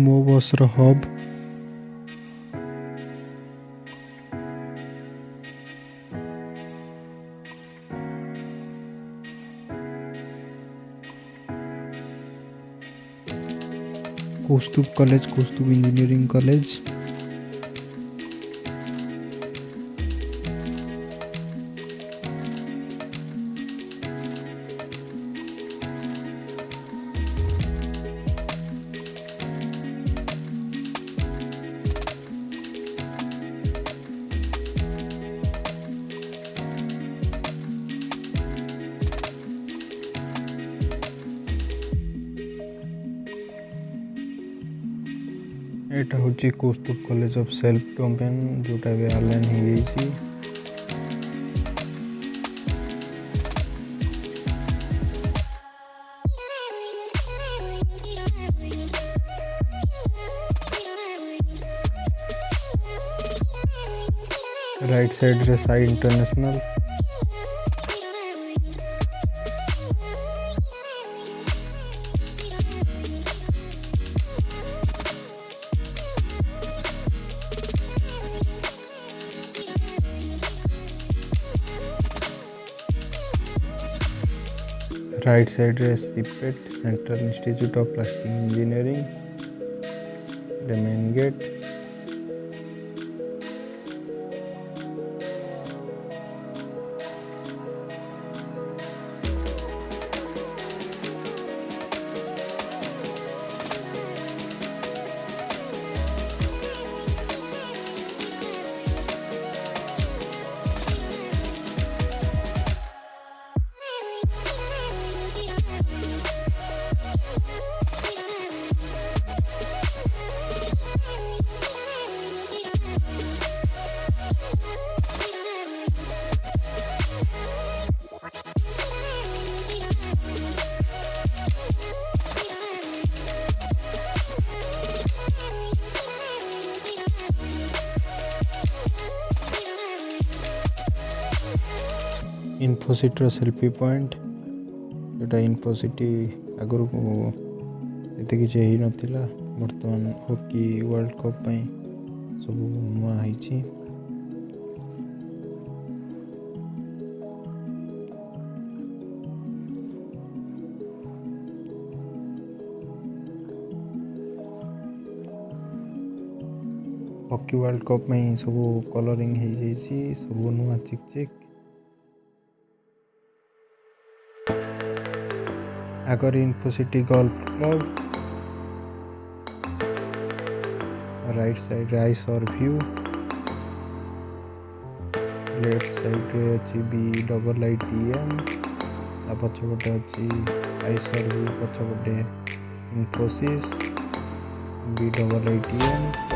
Move Rohob. Kaustubh college Kaustubh engineering college ଏଇଟା ହେଉଛି Kaustubh college of self domain ଯେଉଁଟା ଏବେ ଅନଲାଇନ୍ ହେଇଯାଇଛି राइट साइड रे Sai international right side is CPET Central Institute of Plastic Engineering the main gate ଇନ୍ଫୋସିଟିର selfie point ଯେଉଁଟା ଇନ୍ଫୋସିଟି ଆଗରୁ ଏତେ କିଛି ହେଇନଥିଲା ବର୍ତ୍ତମାନ ହକି ୱାର୍ଲଡ଼ କପ୍ ପାଇଁ ସବୁ ନୂଆ ହେଇଛି ହକି ୱାର୍ଲଡ଼ କପ୍ ପାଇଁ ସବୁ କଲରିଂ ହେଇଯାଇଛି ସବୁ ନୂଆ ଚିକ୍ ଚିକ୍ Agora Infocity golf club right side rice और व्यू लेफ्ट साइड अच्छी B double I T M ता पछपटे अच्छी राइस और व्यू पचपटे Infosys B double I T M